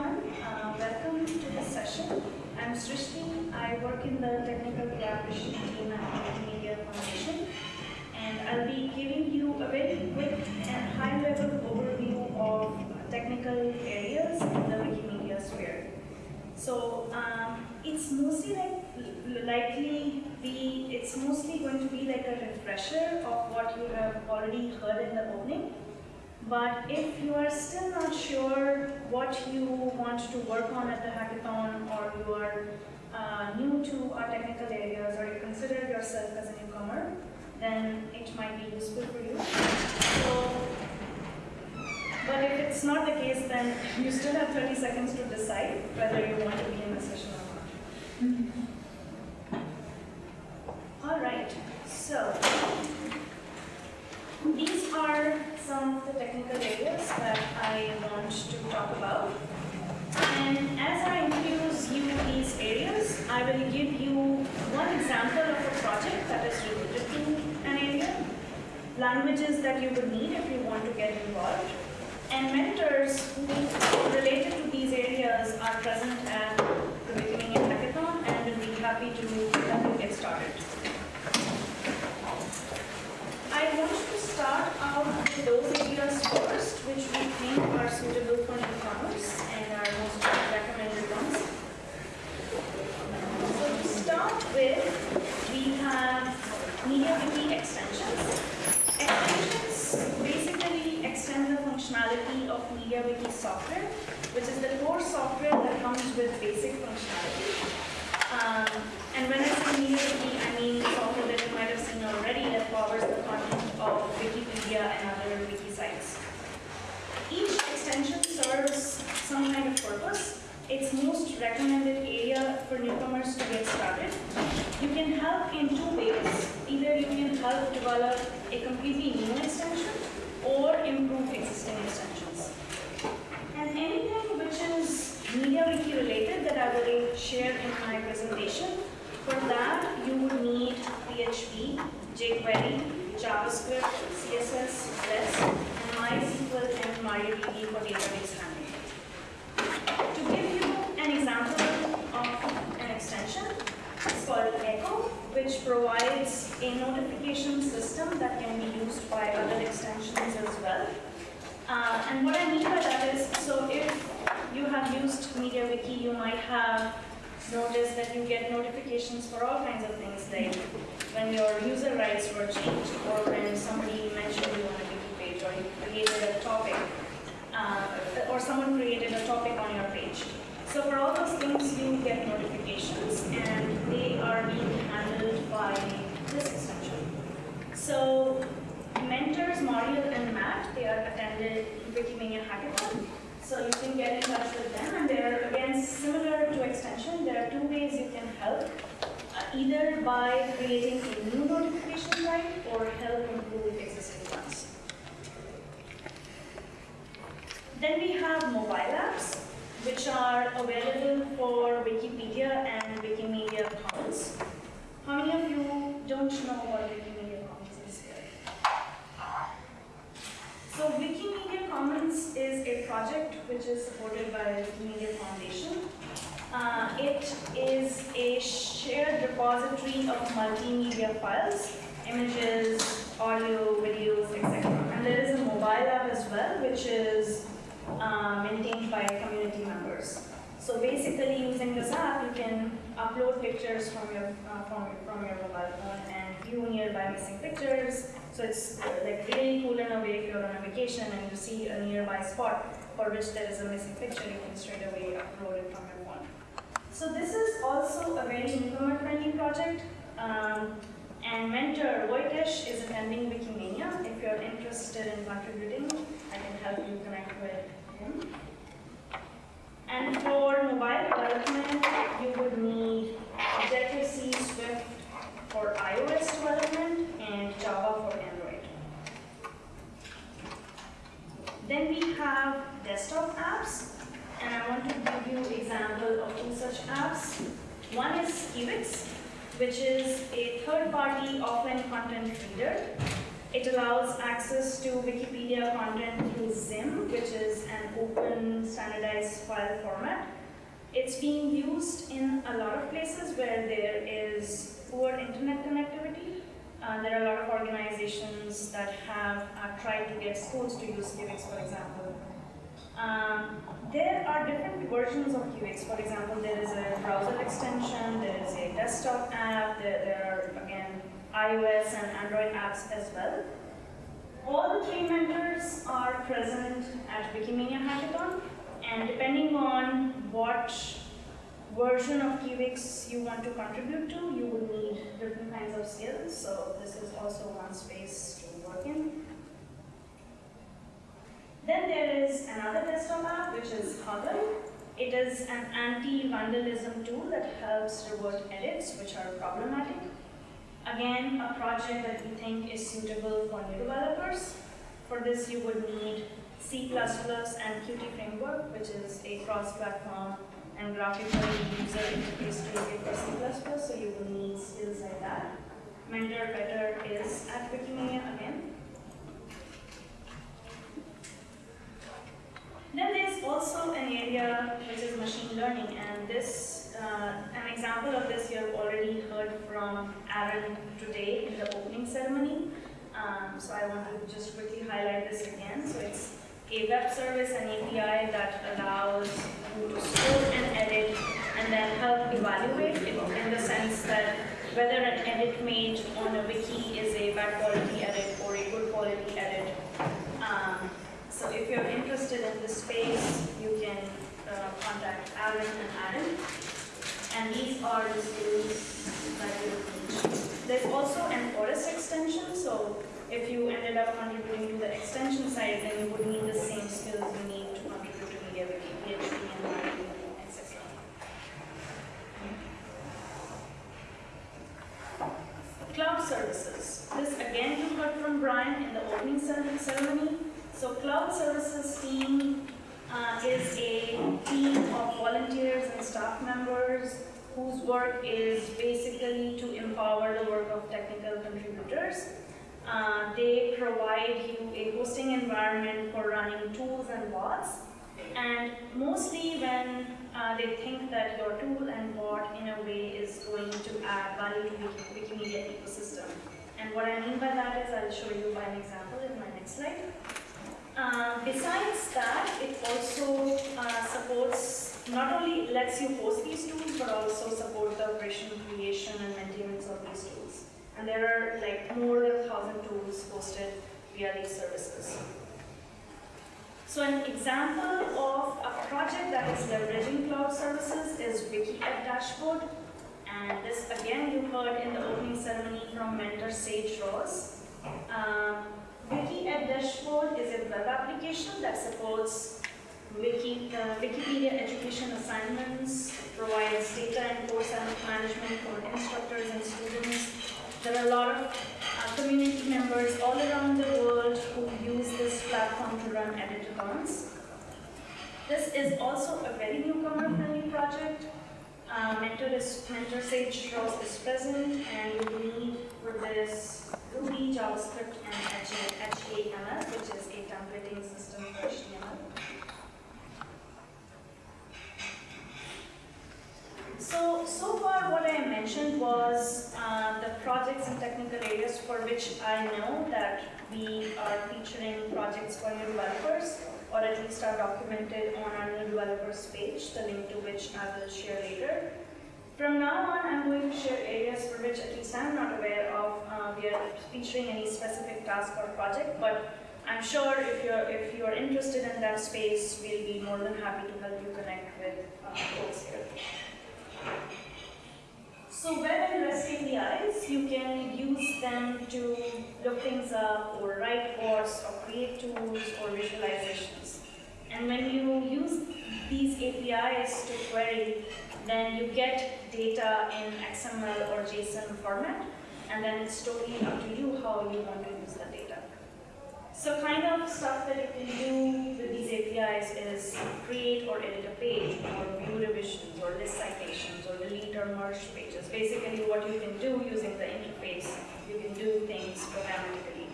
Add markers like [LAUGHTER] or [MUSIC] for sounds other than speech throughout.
everyone. Uh, welcome to this session. I'm Srishti. I work in the technical collaboration team at Wikimedia Foundation. And I'll be giving you a very quick and high-level overview of technical areas in the Wikimedia sphere. So um, it's mostly like likely be it's mostly going to be like a refresher of what you have already heard in the opening. But if you are still not sure what you want to work on at the hackathon or you are uh, new to our technical areas or you consider yourself as a newcomer, then it might be useful for you. So, but if it's not the case, then you still have 30 seconds to decide whether you want to be in the session or not. All right, so these are some of the technical areas that I want to talk about. And as I introduce you these areas, I will give you one example of a project that is related to an area, languages that you would need if you want to get involved, and mentors who related to these areas are present at the beginning Wikimedia Hackathon and will be happy to get started. I want to start out with those areas first, which we think are suitable for newcomers and are most recommended ones. So to start with, we have MediaWiki extensions. Extensions basically extend the functionality of MediaWiki software, which is the core software that comes with basic functionality. Um, and when I say MediaWiki, I mean software that you might have seen already that powers the content of Wikipedia and other wiki sites. Each extension serves some kind of purpose. Its most recommended area for newcomers to get started. You can help in two ways. Either you can help develop a completely new extension or improve existing extensions. And anything which is MediaWiki related that I will share in my presentation, for that you would need PHP, jQuery, JavaScript, CSS, REST, and MySQL and MariaDB for database handling. To give you an example of an extension, it's called Echo, which provides a notification system that can be used by other extensions as well. Uh, and what I mean by that is, so if you have used MediaWiki, you might have noticed that you get notifications for all kinds of things, like when your user rights were changed, or when somebody mentioned you on a wiki page, or you created a topic, uh, or someone created a topic on your page. So for all those things, you get notifications, and they are being handled by this extension. So mentors, Moriel and Matt, they are attended Wikimedia Hackathon. So you can get in touch with them, and they're again similar to extension. There are two ways you can help, uh, either by creating a new notification type or help improve existing ones. Then we have mobile apps, which are available for Wikipedia and Wikimedia Commons. How many of you don't know what Wikimedia Commons is here? So Commons is a project which is supported by Wikimedia Foundation. Uh, it is a shared repository of multimedia files, images, audio, videos, etc. And there is a mobile app as well, which is uh, maintained by community members. So basically, using this app, you can upload pictures from your uh, from, from your mobile phone nearby missing pictures. So it's uh, like really cool in a way if you're on a vacation and you see a nearby spot for which there is a missing picture, you can straight away upload it from your phone. So this is also a very newcomer-friendly project. Um, and mentor Voitesh is attending Wikimania. If you're interested in contributing, I can help you connect with him. And for mobile development, you would need Objective-C Swift for iOS development and Java for Android. Then we have desktop apps, and I want to give you an example of two such apps. One is Kiwix, which is a third-party offline content reader. It allows access to Wikipedia content through Zim, which is an open standardized file format. It's being used in a lot of places where there is poor internet connectivity. Uh, there are a lot of organizations that have uh, tried to get schools to use Kiwix, for example. Um, there are different versions of Kiwix. For example, there is a browser extension, there is a desktop app, there, there are, again, iOS and Android apps as well. All the three mentors are present at Wikimania Hackathon, and depending on what version of Kiwix you want to contribute to, you will need different kinds of skills, so this is also one space to work in. Then there is another desktop app, which is Huggle. It is an anti-vandalism tool that helps revert edits which are problematic. Again, a project that we think is suitable for new developers. For this, you would need C++ and Qt framework, which is a cross-platform and graphical user interface toolkit for C++, so you will need skills like that. Mentor Petr is at Wikimedia again. Then there's also an area which is machine learning, and this, uh, an example of this you have already heard from Aaron today in the opening ceremony. Um, so I want to just quickly highlight this again. So it's a web service, an API that allows you to store and edit and then help evaluate it in the sense that whether an edit made on a wiki is a bad quality edit or a good quality edit. Um, so if you're interested in this space, you can uh, contact Aaron and Aaron. And these are the skills that you need. There's also an ORES extension, so if you ended up contributing to the extension side, then you would need the same skills you need to contribute to MediaWiki, PHP, and marketing, etc. Cloud services. This again you heard from Brian in the opening ceremony. So Cloud Services team uh, is a team of volunteers and staff members whose work is basically to empower the work of technical contributors. Uh, they provide you a hosting environment for running tools and bots. And mostly when uh, they think that your tool and bot in a way is going to add value to the Wikimedia ecosystem. And what I mean by that is I'll show you by an example in my next slide. Uh, besides that, it also uh, supports, not only lets you host these tools, but also support the operation, creation, and maintenance of these tools. And there are like more than 1,000 tools hosted via these services. So an example of a project that is leveraging cloud services is WikiEd Dashboard. And this again you heard in the opening ceremony from mentor Sage Ross. Um, WikiEd Dashboard is a web application that supports Wiki, uh, Wikipedia education assignments, provides data and course management for instructors and students. There are a lot of uh, community members all around the world who use this platform to run editathons. This is also a very newcomer-friendly project. Uh, mentor, is, mentor Sage Ross is present, and we need for this Ruby, JavaScript, and Haml, which is a templating system for HTML. So, so far what I mentioned was uh, the projects and technical areas for which I know that we are featuring projects for new developers, or at least are documented on our new developers page, the link to which I will share later. From now on, I'm going to share areas for which at least I'm not. Featuring any specific task or project, but I'm sure if you're if you're interested in that space, we'll be more than happy to help you connect with uh, folks here. So web and REST APIs, you can use them to look things up or write codes or create tools or visualizations. And when you use these APIs to query, then you get data in XML or JSON format, and then it's totally up to you how you want to use the data. So kind of stuff that you can do with these APIs is create or edit a page, or view revisions, or list citations, or delete or merge pages. Basically what you can do using the interface, you can do things programmatically.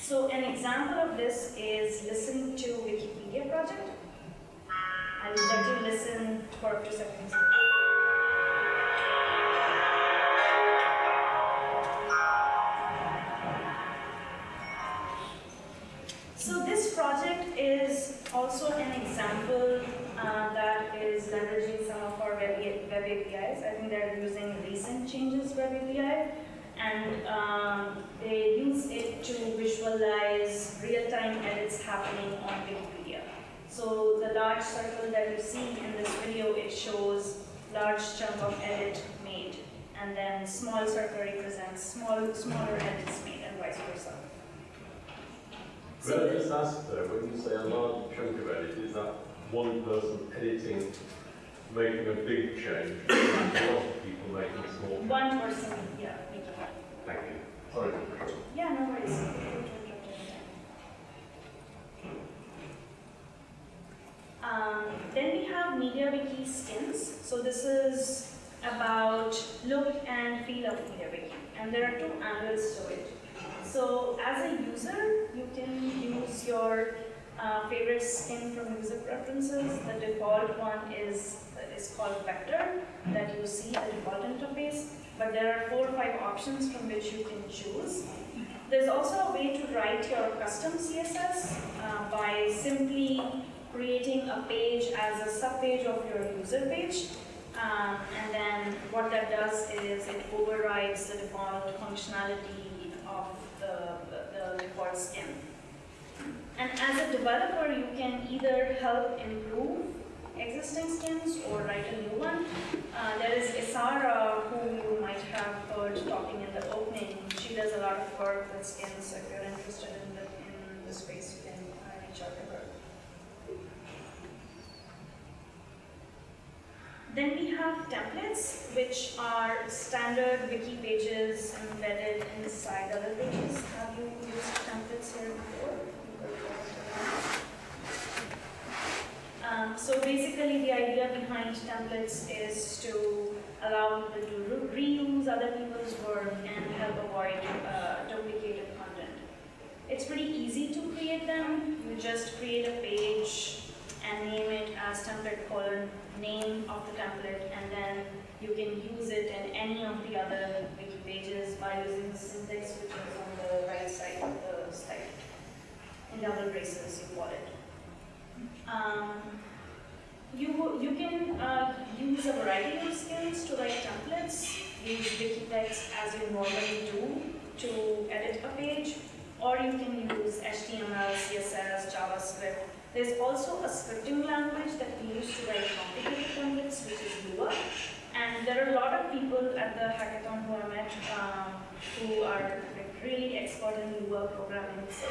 So an example of this is listen to Wikipedia project. I'll let you listen for few seconds. They're using recent changes web API and um, they use it to visualize real-time edits happening on Wikipedia. So the large circle that you see in this video, it shows large chunk of edit made and then small circle represents small, smaller edits made and vice versa. Could I just ask though, when you say a large chunk of edit, is that one person editing, making a big change, [COUGHS] a lot of people making small changes? One person, yeah, making it. Thank you. Sorry. Yeah, no worries. Um, then we have MediaWiki skins. So this is about look and feel of MediaWiki. And there are two angles to it. So as a user, you can use your uh, favorite skin from user preferences. The default one is, is called Vector that you see the default interface. But there are four or five options from which you can choose. There's also a way to write your custom CSS uh, by simply creating a page as a subpage of your user page. Um, and then what that does is it overrides the default functionality of the, the, default skin. And as a developer, you can either help improve existing skins or write a new one. Uh, there is Isarra, who you might have heard talking in the opening. She does a lot of work with skins, so if you're interested in the, in the space, you can uh, reach out to her. Then we have templates, which are standard wiki pages embedded inside other pages. Have you used templates here before? Um, so basically the idea behind templates is to allow people to re reuse other people's work and help avoid uh, duplicated content. It's pretty easy to create them. You just create a page and name it as template colon name of the template and then you can use it in any of the other wiki pages by using the syntax which is on the right side of the slide. In double braces you call it. Um, you, you can uh, use a variety of skills to write templates, use Wikitext as you normally do to edit a page, or you can use HTML, CSS, JavaScript. There's also a scripting language that we use to write complicated templates, which is Lua. And there are a lot of people at the hackathon who I met um, who are really expert in Lua programming. So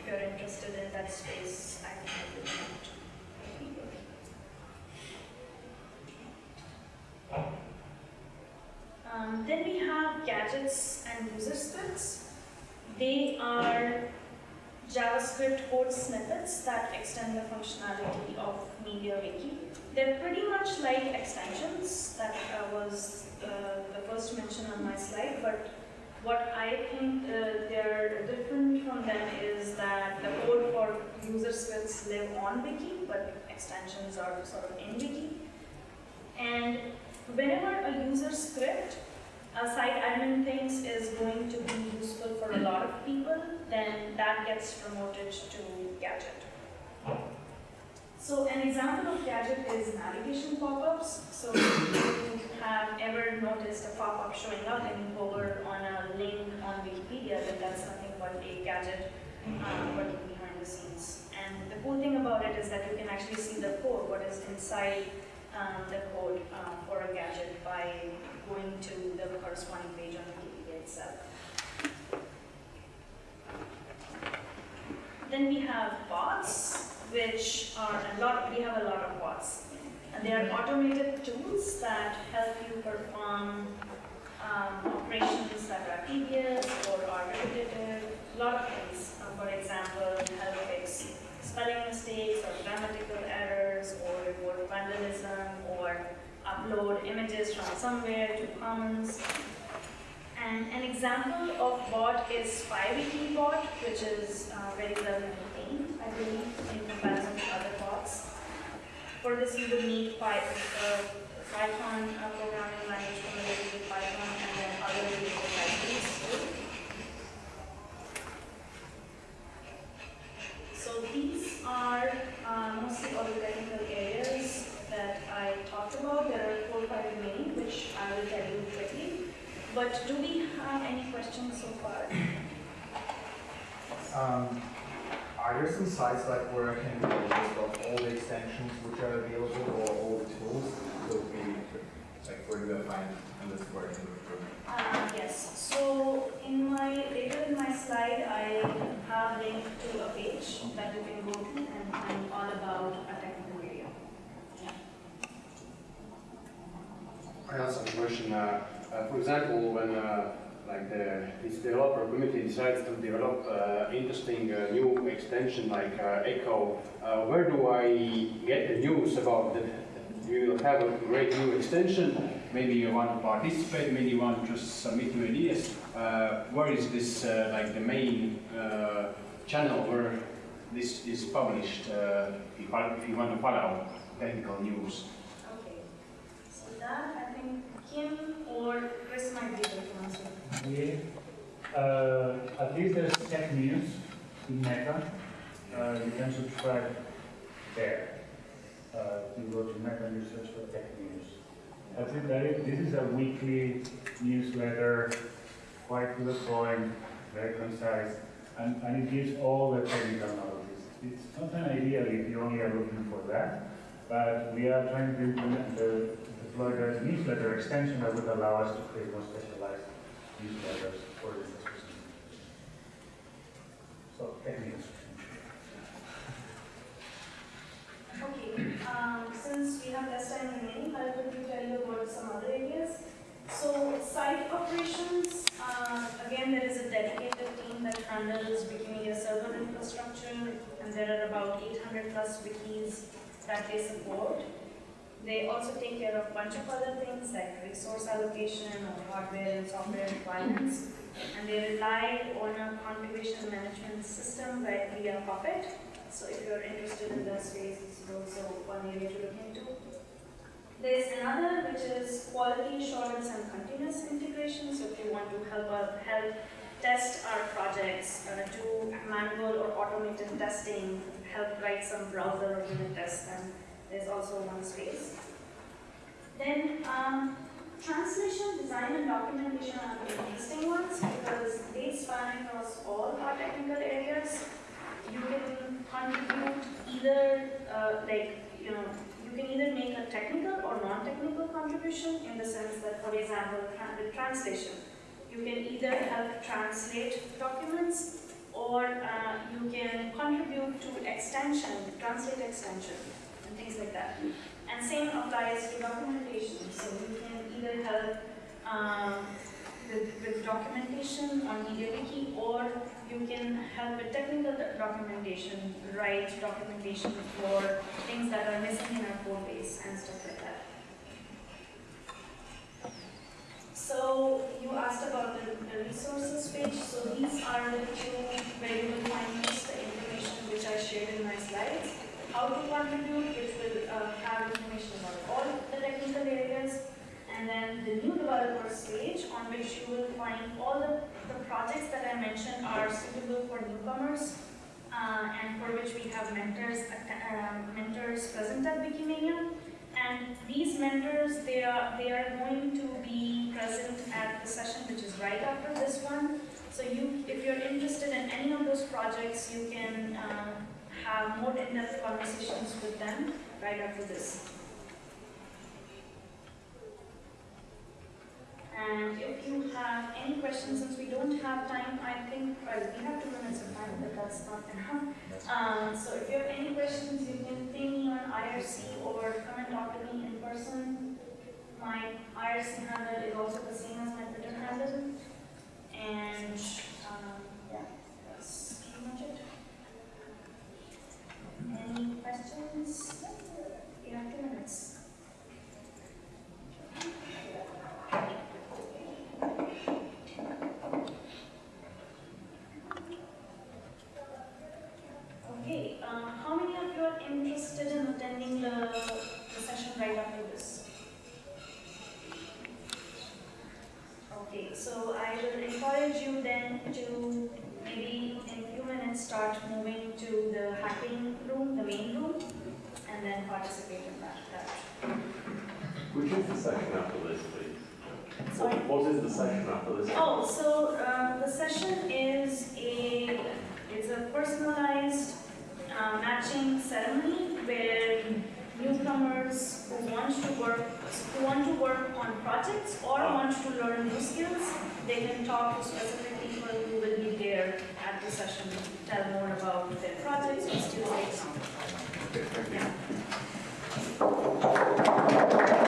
if you're interested in that space, I can help you. Um, then we have gadgets and user scripts. They are JavaScript code snippets that extend the functionality of MediaWiki. They're pretty much like extensions that uh, was uh, the first mention on my slide, but what I think uh, they're different from them is that the code for user scripts live on Wiki, but extensions are sort of in Wiki. And whenever a user script a site admin thinks is going to be useful for a lot of people, then that gets promoted to gadget. So an example of gadget is navigation pop-ups. So if you have ever noticed a pop-up showing up and you hover on a link on Wikipedia, then that's nothing but a gadget uh, behind the scenes. And the cool thing about it is that you can actually see the code, what is inside um, the code uh, for a gadget by going to the corresponding page on Wikipedia itself. Then we have bots, which are a lot, we have a lot of bots. And they are automated tools that help you perform um, operations that are tedious or are repetitive, a lot of things. For example, help fix spelling mistakes or grammatical errors or report vandalism or upload images from somewhere to Commons. And an example of bot is Pywikibot, which is uh, very well maintained, I believe, in comparison to other bots. For this, you will need Py- uh, Python uh, programming language familiarity with Python and then other related libraries too. So these are uh, mostly all the technical areas that I talked about. There are four or five remaining, which I will tell you quickly. But do we have any questions so far? Um, are there some sites like where I can get a list of all the extensions which are available or all the tools? So we, like where do I find and this where I can look? Uh, yes, so in my, later in my slide, I have linked to a page that you can go to and find all about a technical area. I also have a question. Uh, uh, for example, when uh, like the this developer community decides to develop uh, interesting uh, new extension like uh, Echo, uh, where do I get the news about that? You have a great new extension. Maybe you want to participate. Maybe you want to just submit your ideas. Where is this like the main channel where this is published? If you want to follow technical news. That, I think Kim or Chris might be able to answer. Yeah, uh, at least there's tech news in Meta. Uh, you can subscribe there. Uh, you go to Meta and you search for tech news. That's it. That is, this is a weekly newsletter, quite to the point, very concise, and, and it gives all the technical knowledge. It's not an ideal if you only are looking for that, but we are trying to implement the deploy newsletter extension that would allow us to create more specialized newsletters for this specific. So, techniques. Okay, um, since we have less time remaining, I'll quickly tell you about some other areas. So site operations, uh, again, there is a dedicated team that handles Wikimedia server infrastructure, and there are about 800 plus wikis that they support. They also take care of a bunch of other things like resource allocation or hardware and software requirements. And they rely on a configuration management system right via Puppet. So if you're interested in those space, this is also one area to look into. There's another which is quality assurance and continuous integration. So if you want to help uh, help test our projects, uh, do manual or automated testing, help write some browser or unit tests, there's also one space. Then um, translation, design, and documentation are the interesting ones because they span across all our technical areas. You can contribute either uh, like you know you can either make a technical or non-technical contribution in the sense that, for example, with translation, you can either help translate documents or uh, you can contribute to extension, translate extension, and things like that. And same applies to documentation. So you can either help um, with, with documentation on MediaWiki or you can help with technical documentation, write documentation for things that are missing in our code base and stuff like that. So you asked about the, the resources page. So these are the two where you will find most the information which I shared in my slides. How to contribute, which will uh, have information about all the technical areas, and then the new developers page on which you will find all the, the projects that I mentioned are suitable for newcomers uh, and for which we have mentors, uh, mentors present at Wikimania. And these mentors, they are, they are going to be present at the session which is right after this one. So you, if you're interested in any of those projects, you can uh, have more in-depth conversations with them right after this. And if you have any questions, since we don't have time, I think, well, we have two minutes of time, but that's not enough. Um, so if you have any questions, you can ping me on IRC or come and talk to me in person. My IRC handle is also the same as my Twitter handle. And, um, yeah, that's pretty much it. Any questions? You have two minutes. moving to the hacking room, the main room, and then participate in that. that. Session after this, please? Sorry? What is the session after this? Oh, so uh, the session is a, it's a personalized uh, matching ceremony where newcomers who want to work, who want to work on projects or want to learn new skills, they can talk to specific people who will be there at the session, to tell more about their projects and skills they found. Okay, thank you. Yeah.